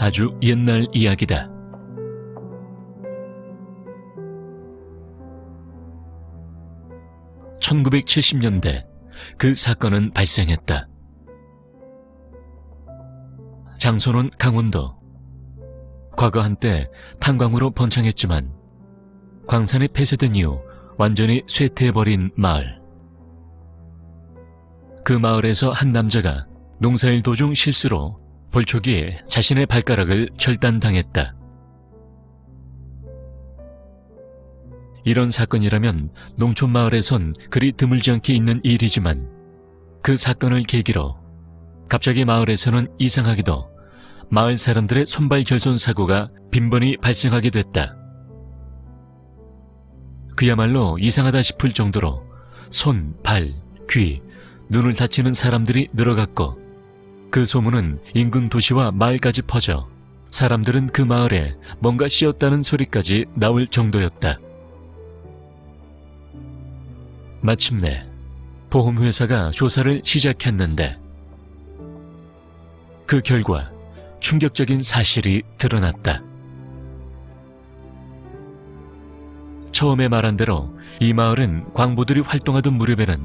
아주 옛날 이야기다. (1970년대) 그 사건은 발생했다. 장소는 강원도. 과거 한때 탄광으로 번창했지만 광산이 폐쇄된 이후 완전히 쇠퇴해버린 마을. 그 마을에서 한 남자가 농사일 도중 실수로 벌초기에 자신의 발가락을 절단당했다. 이런 사건이라면 농촌 마을에선 그리 드물지 않게 있는 일이지만 그 사건을 계기로 갑자기 마을에서는 이상하게도 마을 사람들의 손발 결손 사고가 빈번히 발생하게 됐다. 그야말로 이상하다 싶을 정도로 손, 발, 귀, 눈을 다치는 사람들이 늘어갔고 그 소문은 인근 도시와 마을까지 퍼져 사람들은 그 마을에 뭔가 씌었다는 소리까지 나올 정도였다. 마침내 보험회사가 조사를 시작했는데 그 결과 충격적인 사실이 드러났다. 처음에 말한 대로 이 마을은 광부들이 활동하던 무렵에는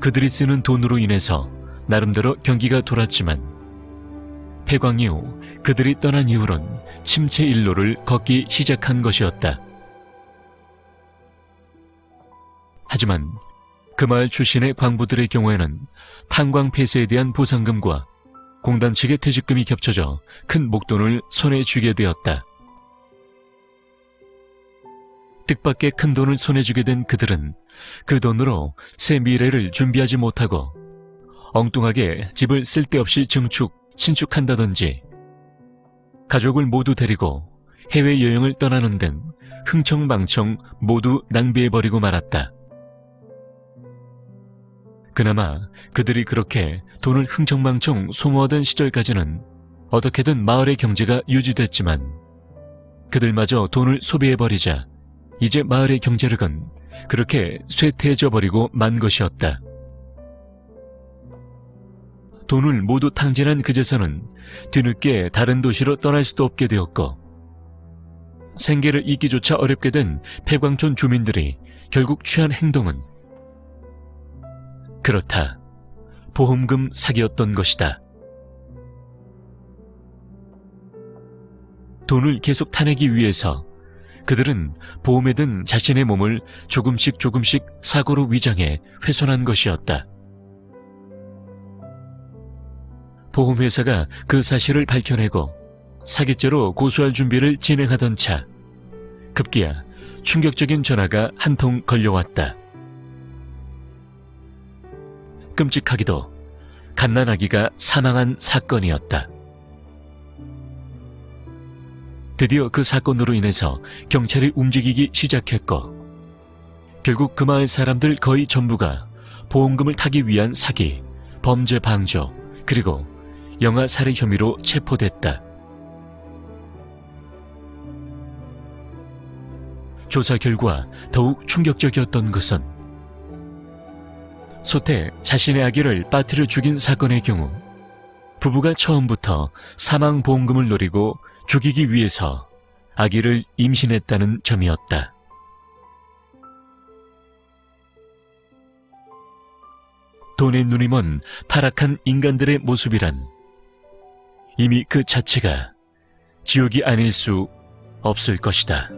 그들이 쓰는 돈으로 인해서 나름대로 경기가 돌았지만 폐광 이후 그들이 떠난 이후론 침체 일로를 걷기 시작한 것이었다. 하지만 그 마을 출신의 광부들의 경우에는 탄광 폐쇄에 대한 보상금과 공단 측의 퇴직금이 겹쳐져 큰 목돈을 손에 쥐게 되었다. 뜻밖의 큰 돈을 손에 쥐게 된 그들은 그 돈으로 새 미래를 준비하지 못하고 엉뚱하게 집을 쓸데없이 증축, 신축한다든지 가족을 모두 데리고 해외여행을 떠나는 등 흥청망청 모두 낭비해버리고 말았다. 그나마 그들이 그렇게 돈을 흥청망청 소모하던 시절까지는 어떻게든 마을의 경제가 유지됐지만 그들마저 돈을 소비해버리자 이제 마을의 경제력은 그렇게 쇠퇴해져 버리고 만 것이었다. 돈을 모두 탕진한 그제서는 뒤늦게 다른 도시로 떠날 수도 없게 되었고 생계를 잇기조차 어렵게 된 폐광촌 주민들이 결국 취한 행동은 그렇다. 보험금 사기였던 것이다. 돈을 계속 타내기 위해서 그들은 보험에 든 자신의 몸을 조금씩 조금씩 사고로 위장해 훼손한 것이었다. 보험회사가 그 사실을 밝혀내고 사기죄로 고소할 준비를 진행하던 차 급기야 충격적인 전화가 한 통 걸려왔다. 끔찍하기도 갓난아기가 사망한 사건이었다. 드디어 그 사건으로 인해서 경찰이 움직이기 시작했고 결국 그 마을 사람들 거의 전부가 보험금을 타기 위한 사기, 범죄 방조, 그리고 영아 살해 혐의로 체포됐다. 조사 결과 더욱 충격적이었던 것은 소태 자신의 아기를 빠뜨려 죽인 사건의 경우 부부가 처음부터 사망보험금을 노리고 죽이기 위해서 아기를 임신했다는 점이었다. 돈의 먼 타락한 인간들의 모습이란 이미 그 자체가 지옥이 아닐 수 없을 것이다.